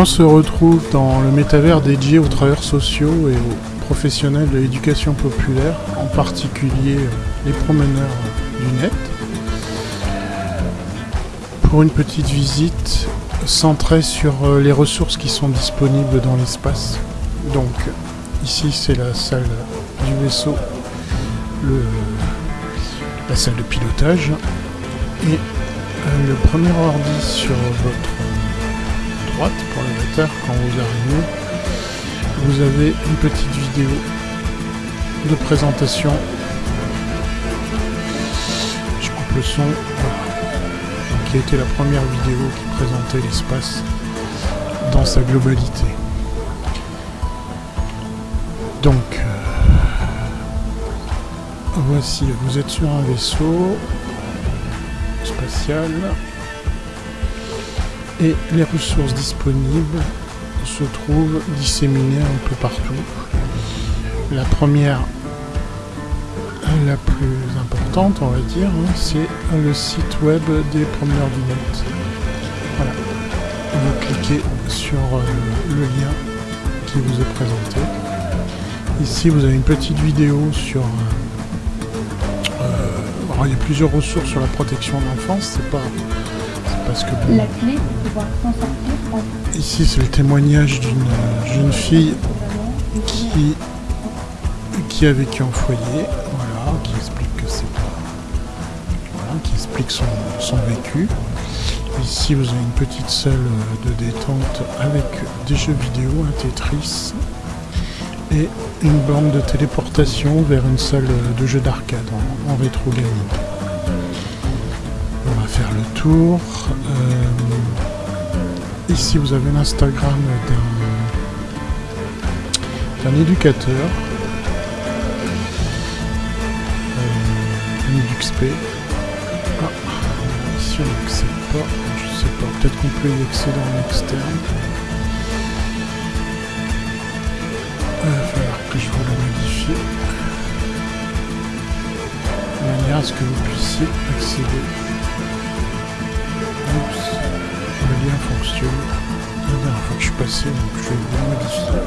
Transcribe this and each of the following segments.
On se retrouve dans le métavers dédié aux travailleurs sociaux et aux professionnels de l'éducation populaire, en particulier euh, les promeneurs du net, pour une petite visite centrée sur euh, les ressources qui sont disponibles dans l'espace. Donc ici c'est la salle du vaisseau, la salle de pilotage et euh, le premier ordi sur votre pour le moteur quand vous arrivez vous avez une petite vidéo de présentation. Je coupe le son qui a été la première vidéo qui présentait l'espace dans sa globalité. Donc euh, voici vous êtes sur un vaisseau spatial et les ressources disponibles se trouvent disséminées un peu partout. La première, la plus importante, on va dire, hein, c'est le site web des promeneurs du net. Voilà. Vous cliquez sur euh, le lien qui vous est présenté. Ici, vous avez une petite vidéo sur... Euh, euh, il y a plusieurs ressources sur la protection de l'enfance, c'est pas parce que La clé pour pouvoir s'en sortir. Ici, c'est le témoignage d'une jeune fille qui, qui a vécu en foyer, voilà, qui explique que c'est pas... Voilà, qui explique son, son vécu. Ici, vous avez une petite salle de détente avec des jeux vidéo, un Tetris et une borne de téléportation vers une salle de jeux d'arcade en, en rétro gaming le tour. Euh, ici, vous avez l'Instagram d'un éducateur. Euh, un EduxP. Ah, ici, on n'accède pas. Je sais pas. Peut-être qu'on peut y accéder en externe. Il va falloir que je vous le modifie. De manière à ce que vous puissiez accéder La dernière fois que je suis passé, donc je vais le modifier.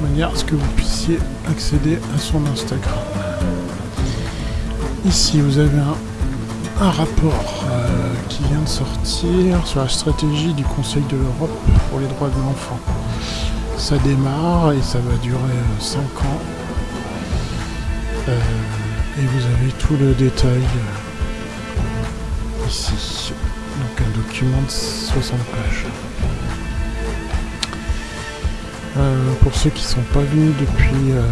De manière à ce que vous puissiez accéder à son Instagram. Ici, vous avez un, rapport euh, qui vient de sortir sur la stratégie du Conseil de l'Europe pour les droits de l'enfant. Ça démarre et ça va durer 5 euh, ans. Euh, et vous avez tout le détail ici. Donc un document de 60 pages. Euh, pour ceux qui ne sont pas venus depuis euh,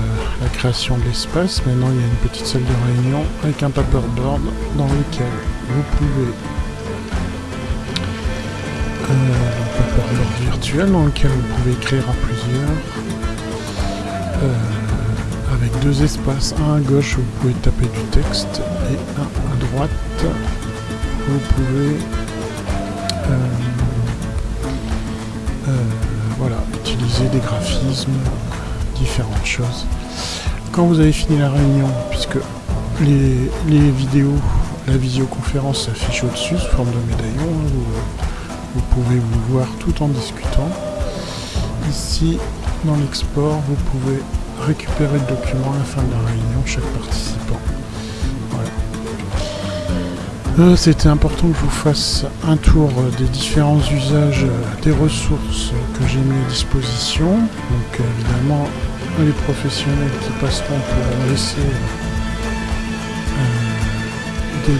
la création de l'espace, maintenant il y a une petite salle de réunion avec un paperboard dans lequel vous pouvez euh, un paperboard virtuel dans lequel vous pouvez écrire à plusieurs avec deux espaces, un à gauche où vous pouvez taper du texte et un à droite où vous pouvez voilà, utiliser des graphismes, différentes choses. Quand vous avez fini la réunion, puisque les, vidéos, la visioconférence s'affiche au-dessus sous forme de médaillon, hein, vous, pouvez vous voir tout en discutant. Ici, dans l'export, vous pouvez récupérer le document à la fin de la réunion, chaque participant. Euh, c'était important que je vous fasse un tour des différents usages des ressources que j'ai mis à disposition. Donc évidemment, les professionnels qui passeront pour laisser euh,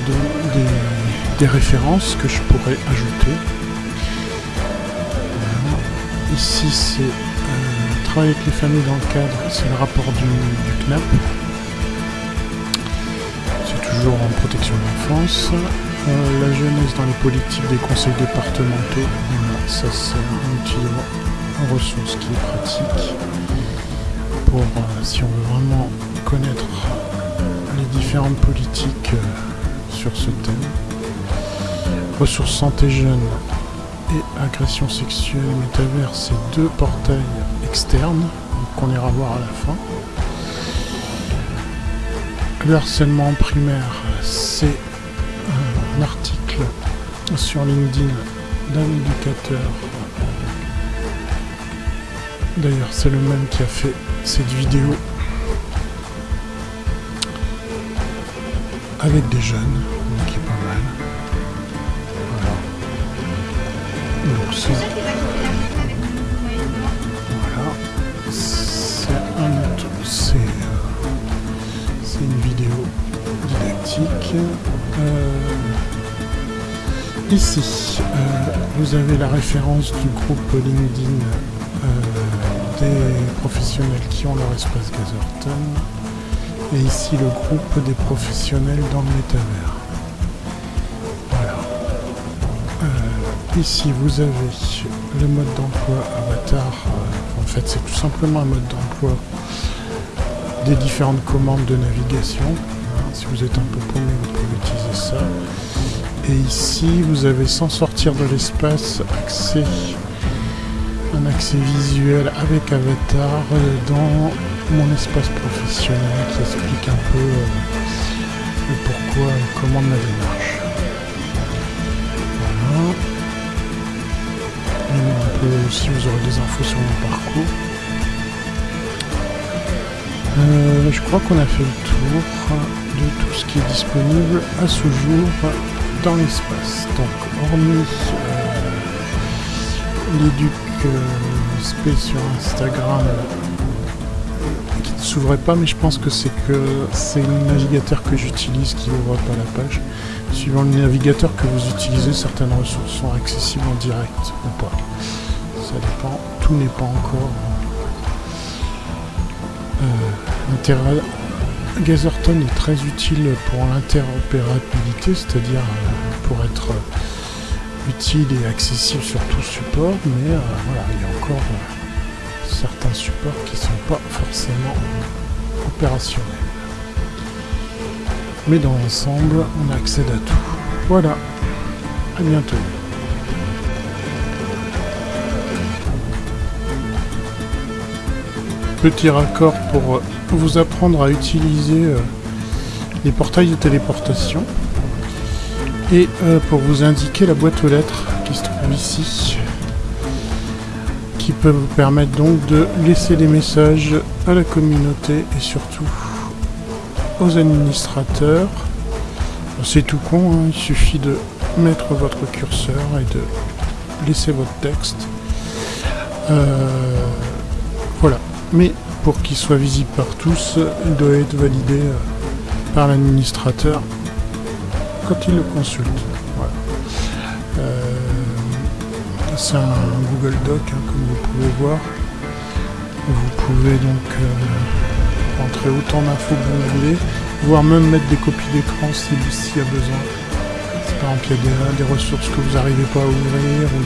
des, références que je pourrais ajouter. Ici, c'est euh, travailler avec les familles dans le cadre, c'est le rapport du CNAP toujours en protection de l'enfance. Euh, la jeunesse dans les politiques des conseils départementaux. ça c'est un outil de ressource qui est pratique pour euh, si on veut vraiment connaître les différentes politiques euh, sur ce thème. Ressources santé jeune et agression sexuelle métavers, c'est deux portails externes qu'on ira voir à la fin. Le harcèlement primaire, c'est un article sur LinkedIn d'un éducateur D'ailleurs, c'est le même qui a fait cette vidéo avec des jeunes, qui est pas mal. Voilà. Donc c'est voilà, c'est un autre, c'est euh, c'est une vidéo didactique. Euh, ici, euh, vous avez la référence du groupe LinkedIn des professionnels qui ont leur espace Gazerton et ici le groupe des professionnels dans le métavers. Euh, ici vous avez le mode d'emploi avatar. Euh, en fait c'est tout simplement un mode d'emploi différentes commandes de navigation. Si vous êtes un peu paumé vous pouvez utiliser ça. Et ici vous avez sans sortir de l'espace accès un accès visuel avec avatar dans mon espace professionnel qui explique un peu euh, le pourquoi et comment la démarche. Voilà. Un peu aussi vous aurez des infos sur mon parcours. Euh, je crois qu'on a fait le tour de tout ce qui est disponible à ce jour dans l'espace. Donc hormis euh, l'éduc spé sur Instagram s'ouvrait pas, mais je pense que c'est que c'est le navigateur que j'utilise qui ouvre pas la page. Suivant le navigateur que vous utilisez, certaines ressources sont accessibles en direct ou pas. Ça dépend, tout n'est pas encore. Euh, Gazerton est très utile pour l'interopérabilité, c'est-à-dire euh, pour être utile et accessible sur tout support, mais euh, voilà, il y a encore certains supports qui ne sont pas forcément opérationnels. Mais dans l'ensemble, on accède à tout. Voilà, à bientôt. Petit raccord pour vous apprendre à utiliser euh, les portails de téléportation et euh, pour vous indiquer la boîte aux lettres qui se trouve ici qui peut vous permettre donc de laisser des messages à la communauté et surtout aux administrateurs. C'est tout con, hein, il suffit de mettre votre curseur et de laisser votre texte. Euh, voilà. Mais pour qu'il soit visible par tous, il doit être validé euh, par l'administrateur quand il le consulte. Euh, c'est un Google Doc, hein, comme vous pouvez voir. Vous pouvez donc euh, rentrer autant d'infos que vous voulez, voire même mettre des copies d'écran s'il y a besoin. Par exemple, il y a des, ressources que vous n'arrivez pas à ouvrir, ou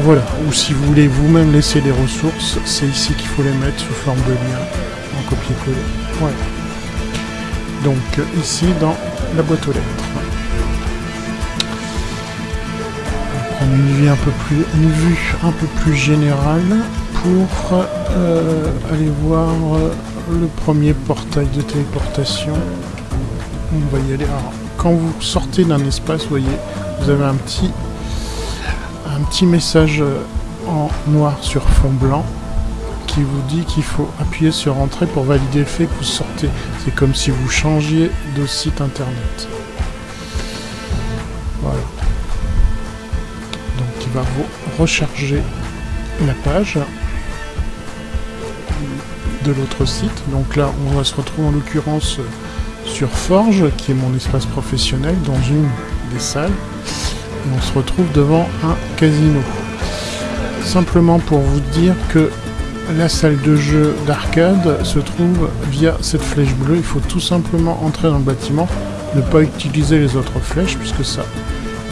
voilà. Ou si vous voulez vous-même laisser des ressources, c'est ici qu'il faut les mettre sous forme de lien, en copier-coller. Donc ici, dans la boîte aux lettres. une vue un peu plus, une vue un peu plus générale pour euh, aller voir euh, le premier portail de téléportation. On va y aller. Alors, quand vous sortez d'un espace, vous voyez, vous avez un petit, petit message euh, en noir sur fond blanc qui vous dit qu'il faut appuyer sur entrée pour valider le fait que vous sortez. C'est comme si vous changiez de site internet. Voilà va vous recharger la page de l'autre site. Donc là, on va se retrouver en l'occurrence sur Forge, qui est mon espace professionnel, dans une des salles. On se retrouve devant un casino. Simplement pour vous dire que la salle de jeu d'arcade se trouve via cette flèche bleue. Il faut tout simplement entrer dans le bâtiment, ne pas utiliser les autres flèches, puisque ça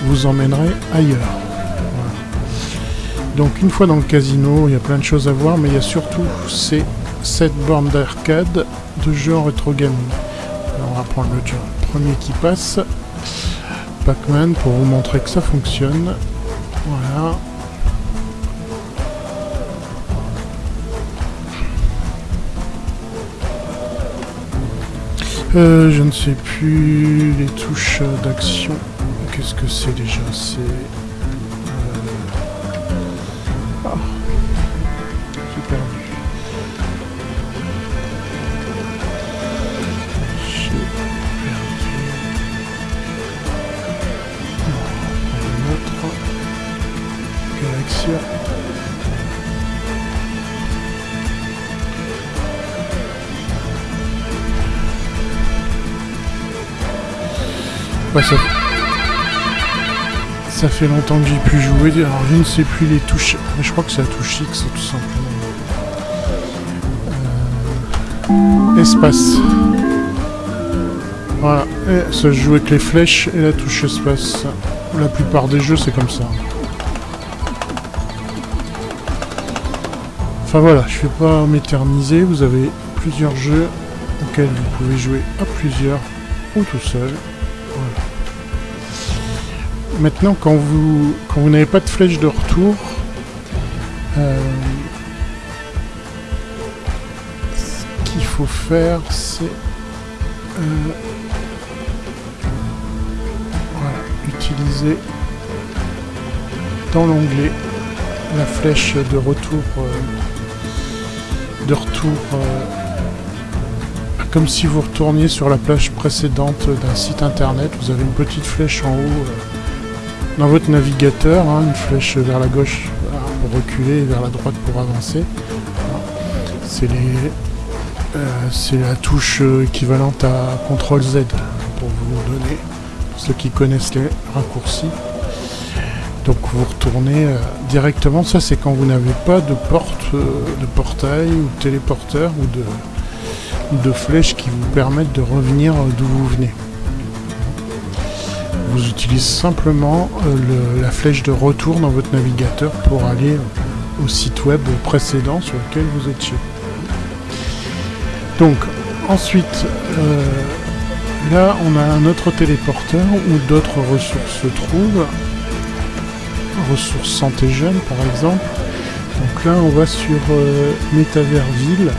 vous emmènerait ailleurs. Donc une fois dans le casino, il y a plein de choses à voir, mais il y a surtout ces 7 bornes d'arcade de jeux en rétro gaming. on va prendre le premier qui passe. Pac-Man pour vous montrer que ça fonctionne. Voilà. Euh, je ne sais plus les touches d'action. Qu'est-ce que c'est déjà? C'est ça... fait longtemps que j'ai pu jouer. Alors je ne sais plus les touches. Mais je crois que c'est la touche X tout simplement. Euh, Espace. Voilà. Ça se joue avec les flèches et la touche espace. La plupart des jeux c'est comme ça. Enfin voilà, je ne vais pas m'éterniser. Vous avez plusieurs jeux auxquels vous pouvez jouer à plusieurs ou tout seul. Maintenant, quand vous, quand vous n'avez pas de flèche de retour, euh, ce qu'il faut faire, c'est euh, utiliser dans l'onglet la flèche de retour euh, retour comme si vous retourniez sur la plage précédente d'un site internet vous avez une petite flèche en haut dans votre navigateur, hein, une flèche vers la gauche pour reculer et vers la droite pour avancer. C'est euh, la touche équivalente à CTRL Z pour vous donner, ceux qui connaissent les raccourcis. Donc vous retournez euh, directement, ça c'est quand vous n'avez pas de porte, euh, de portail ou de téléporteur ou de, de flèches qui vous permettent de revenir d'où vous venez vous utilisez simplement euh, la flèche de retour dans votre navigateur pour aller au site web précédent sur lequel vous étiez. Donc ensuite, là on a un autre téléporteur où d'autres ressources se trouvent. Ressources santé jeune par exemple. Donc là on va sur euh, Métaverseville.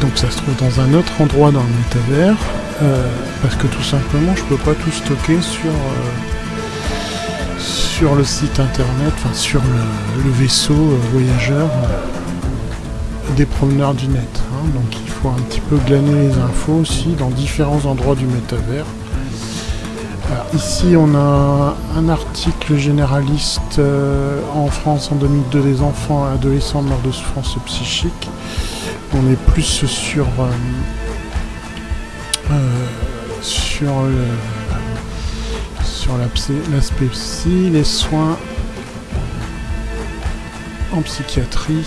donc ça se trouve dans un autre endroit dans le métavers. Euh, parce que tout simplement je peux pas tout stocker sur euh, sur le site internet, enfin sur le, vaisseau euh, voyageur des promeneurs du net. Hein. donc il faut un petit peu glaner les infos aussi dans différents endroits du métavers. Ici on a un article généraliste en France en 2002 des enfants et adolescents morts de souffrance psychique. On est plus sur euh, sur le sur l'aspect psy, les soins en psychiatrie.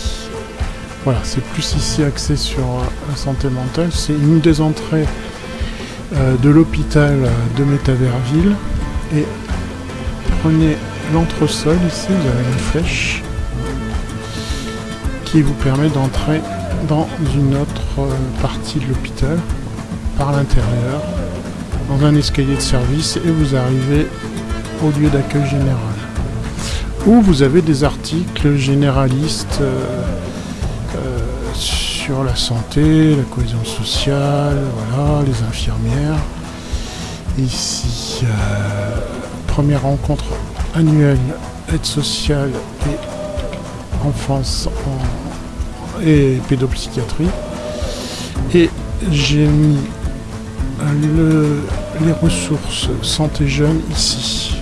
Voilà, c'est plus ici axé sur euh, la santé mentale. C'est une des entrées euh, de l'hôpital de Métaverville. Et prenez l'entresol ici, vous avez une flèche qui vous permet d'entrer dans une autre partie de l'hôpital par l'intérieur, dans un escalier de service, et vous arrivez au lieu d'accueil général. Où vous avez des articles généralistes euh, euh, sur la santé, la cohésion sociale, voilà, les infirmières. Ici, euh, première rencontre annuelle aide sociale et enfance et pédopsychiatrie. Et j'ai mis les ressources santé jeune ici,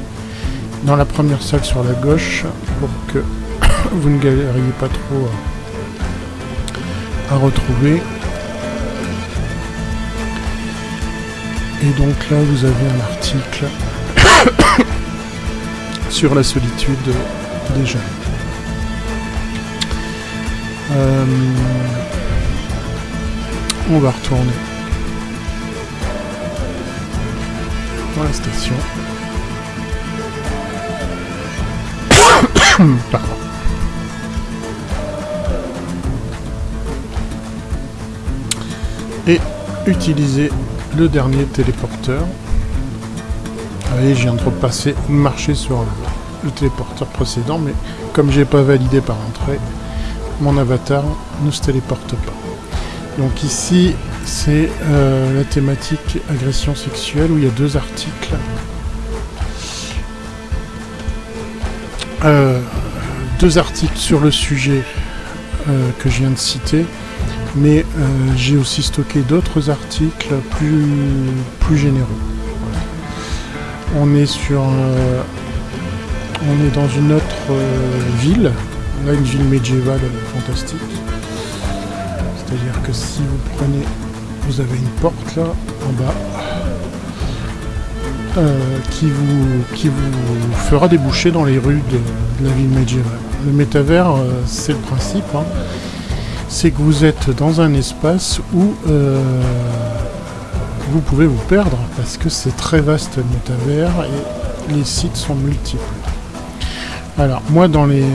dans la première salle sur la gauche, pour que vous ne galériez pas trop à, retrouver. Et donc là, vous avez un article sur la solitude des jeunes. Euh, on va retourner dans la station. Pardon. Utiliser le dernier téléporteur. Vous voyez, je viens de repasser, marcher sur le, téléporteur précédent, mais comme j'ai pas validé par entrée, mon avatar ne se téléporte pas. Donc ici, c'est euh, la thématique agression sexuelle où il y a deux articles. Euh, deux articles sur le sujet euh, que je viens de citer, mais j'ai aussi stocké d'autres articles plus, plus généreux. On est sur On est dans une autre euh, ville, là une ville médiévale euh, fantastique. C'est-à-dire que si vous prenez, vous avez une porte là en bas euh, qui, vous, qui vous fera déboucher dans les rues de, la ville médiévale. Le métavers, euh, c'est le principe, hein. C'est que vous êtes dans un espace où euh, vous pouvez vous perdre parce que c'est très vaste le métavers et les sites sont multiples. Alors moi dans les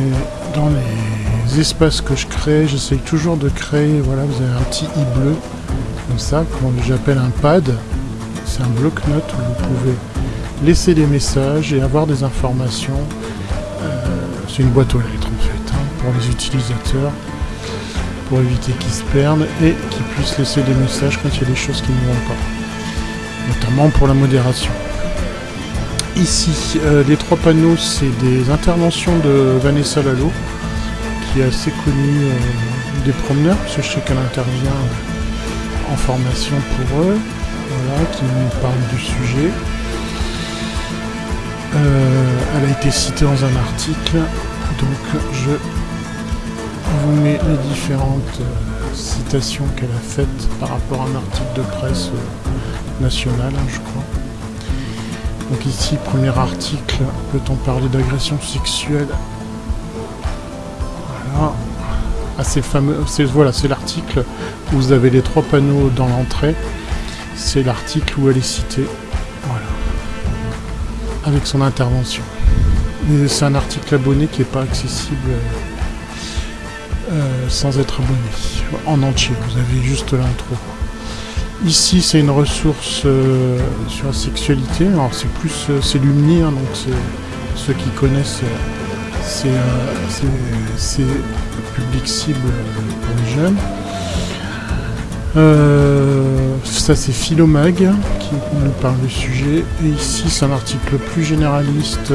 dans les espaces que je crée, j'essaye toujours de créer, voilà, vous avez un petit i bleu, comme ça, que j'appelle un pad. C'est un bloc-notes où vous pouvez laisser des messages et avoir des informations. Euh, c'est une boîte aux lettres en fait, hein, pour les utilisateurs, pour éviter qu'ils se perdent et qu'ils puissent laisser des messages quand il y a des choses qui ne vont pas. Notamment pour la modération. Ici, euh, les trois panneaux, c'est des interventions de Vanessa Lalo, qui est assez connue euh, des promeneurs, parce que je sais qu'elle intervient en formation pour eux, voilà, qui nous parle du sujet. Euh, elle a été citée dans un article, donc je vous mets les différentes euh, citations qu'elle a faites par rapport à un article de presse euh, national, hein, je crois. Donc ici, premier article, peut-on parler d'agression sexuelle? Voilà. Assez fameux. Voilà, c'est l'article où vous avez les trois panneaux dans l'entrée. C'est l'article où elle est citée. Voilà. Avec son intervention. C'est un article abonné qui n'est pas accessible euh, sans être abonné. En entier, vous avez juste l'intro. Ici, c'est une ressource euh, sur la sexualité. Alors, c'est plus, euh, c'est Lumni, hein, donc c'est ceux qui connaissent, c'est public cible pour les jeunes. Ça, c'est Philomag qui nous parle du sujet. Et ici, c'est un article plus généraliste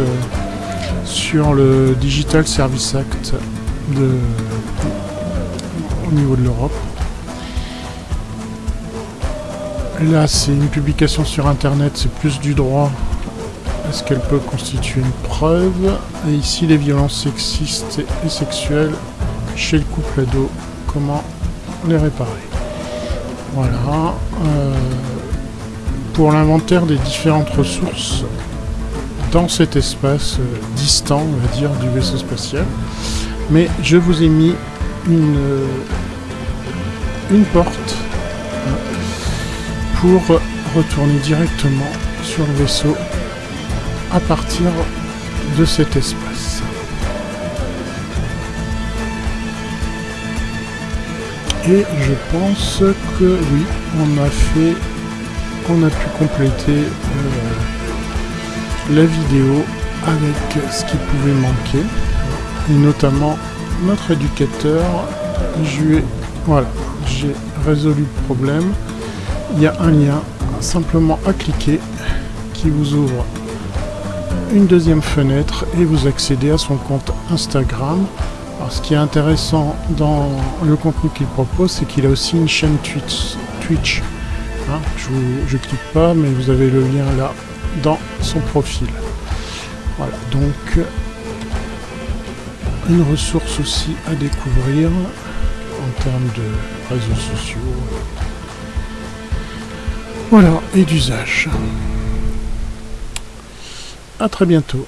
sur le Digital Service Act au niveau de l'Europe. Là, c'est une publication sur Internet, c'est plus du droit. Est-ce qu'elle peut constituer une preuve? Et ici, les violences sexistes et sexuelles chez le couple ado. Comment les réparer? Voilà. Euh, pour l'inventaire des différentes ressources dans cet espace euh, distant, on va dire, du vaisseau spatial. Mais je vous ai mis une, une porte pour retourner directement sur le vaisseau à partir de cet espace. Et je pense que oui, on a fait, on a pu compléter euh, la vidéo avec ce qui pouvait manquer, et notamment notre éducateur. J'ai résolu le problème il y a un lien simplement à cliquer qui vous ouvre une deuxième fenêtre et vous accédez à son compte Instagram. Alors, ce qui est intéressant dans le contenu qu'il propose, c'est qu'il a aussi une chaîne Twitch. Twitch. Hein, je ne clique pas, mais vous avez le lien là dans son profil. Voilà, donc une ressource aussi à découvrir en termes de réseaux sociaux. Voilà, et d'usage. À très bientôt.